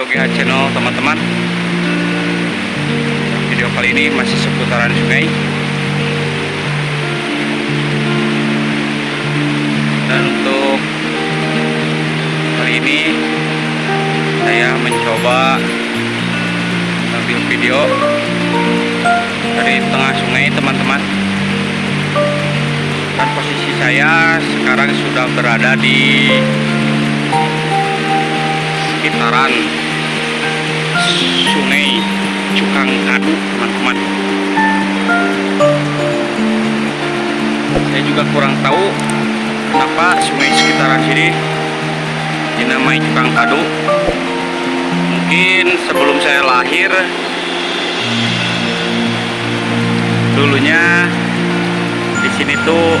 video GH channel teman-teman. Video kali ini masih seputaran sungai. Dan untuk kali ini Saya mencoba Ambil video Dari tengah sungai teman-teman. Dan posisi saya sekarang sudah berada di sekitaran sungai Cukang Kadu teman-teman. Saya juga kurang tahu kenapa sungai sekitaran sini dinamai Cukang Kadu mungkin sebelum saya lahir dulunya di sini tuh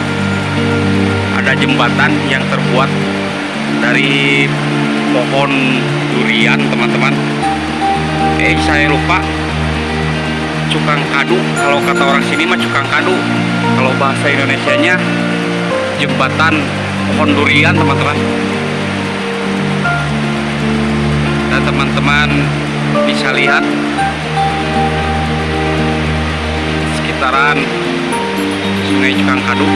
ada jembatan yang terbuat dari pohon durian teman-teman eh saya lupa. Cukang kadu. Kalau kata orang sini mah cukang kadu. Kalau bahasa Indonesia nya jembatan pohon durian teman-teman. Dan teman-teman bisa lihat sekitaran sungai cukang kadu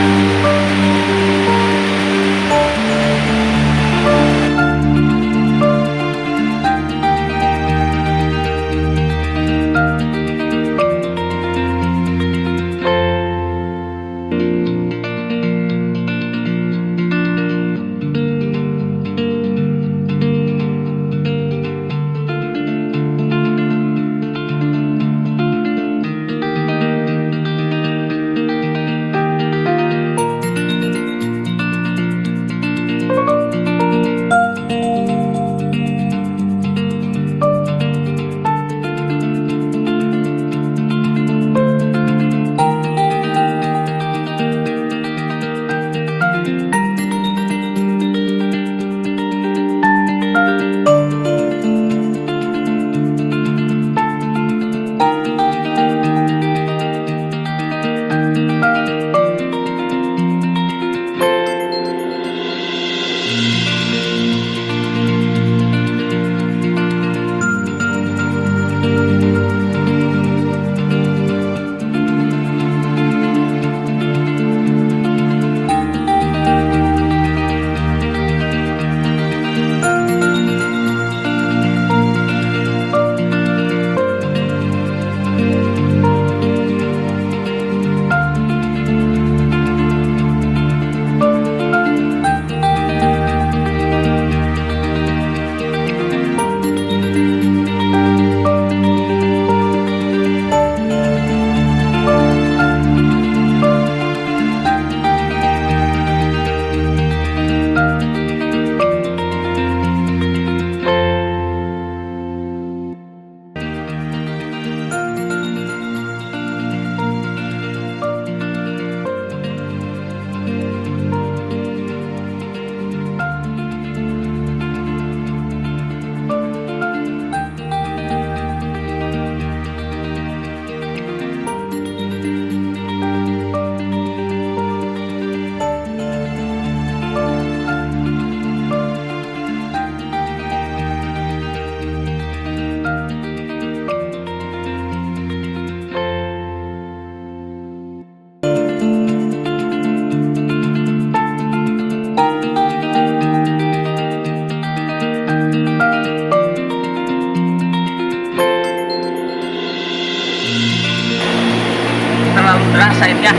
deras airnya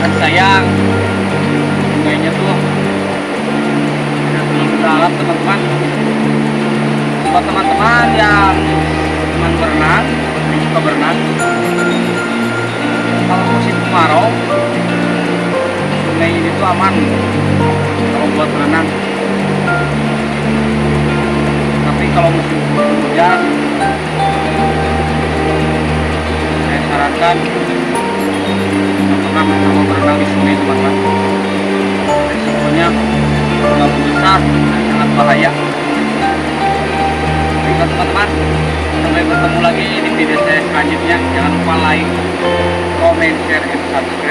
dan sayang. Sungainya tuh terlalu dalam teman-teman. Buat teman-teman yang teman berenang yang suka berenang kalau musim kemarau sungai ini tuh aman kalau buat berenang. Tapi kalau musim hujan saya sarankan untuk pernah mencoba berenang di sungai teman-teman? Resikonya terlalu besar dan sangat bahaya. Baiklah teman-teman sampai bertemu lagi di video saya selanjutnya. Jangan lupa like comment share and subscribe